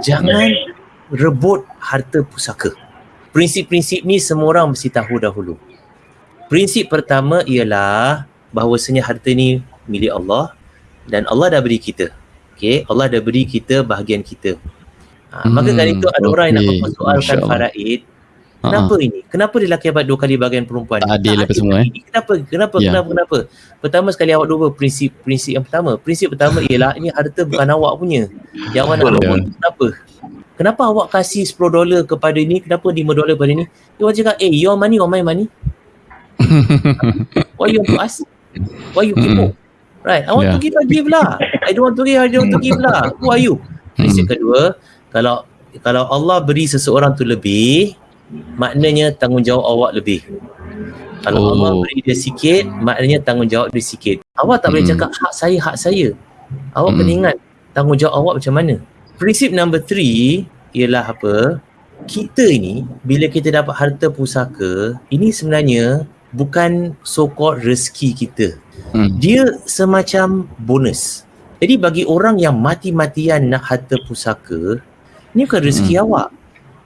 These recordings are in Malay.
jangan rebut harta pusaka. Prinsip-prinsip ni semua orang mesti tahu dahulu. Prinsip pertama ialah bahawasanya harta ni milik Allah dan Allah dah beri kita. Okay, Allah dah beri kita bahagian kita. Ha, hmm, maka kan itu ada okay. orang yang nak mempersoalkan faraid. Kenapa uh-huh. ini? Kenapa dia lelaki dapat dua kali bahagian perempuan? Tak adil apa semua eh. Kenapa? Kenapa? Yeah. Kenapa? Kenapa? Pertama sekali awak dua prinsip prinsip yang pertama. Prinsip pertama ialah ini harta bukan awak punya. Yang awak nak yeah. kenapa? Kenapa awak kasih 10 dolar kepada ni? Kenapa 5 dolar kepada ni? Dia orang cakap, eh, your money or my money? Why you want to ask? Why you keep mm. Right, I want yeah. to give, I give lah. I don't want to give, I don't want to give lah. Who are you? Prinsip kedua, kalau kalau Allah beri seseorang tu lebih, maknanya tanggungjawab awak lebih. Kalau oh. Allah beri dia sikit, maknanya tanggungjawab dia sikit. Awak tak hmm. boleh cakap hak saya, hak saya. Awak hmm. kena ingat tanggungjawab awak macam mana. Prinsip number three ialah apa? Kita ini, bila kita dapat harta pusaka, ini sebenarnya bukan so-called rezeki kita. Hmm. Dia semacam bonus. Jadi bagi orang yang mati-matian nak harta pusaka, ini bukan rezeki hmm. awak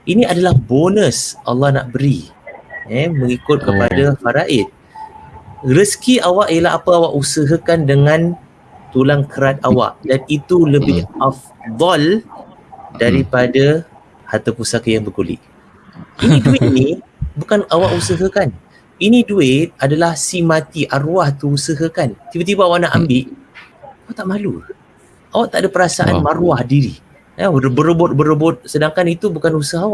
ini adalah bonus Allah nak beri eh mengikut kepada oh. faraid. Rezeki awak ialah apa awak usahakan dengan tulang kerat awak. Dan itu lebih hmm. afdal daripada harta pusaka yang berkulit ini duit ni bukan awak usahakan. Ini duit adalah si mati arwah tu usahakan. Tiba-tiba awak nak ambil awak tak malu? Awak tak ada perasaan oh. maruah diri. Ya, berebut-berebut sedangkan itu bukan usaha awak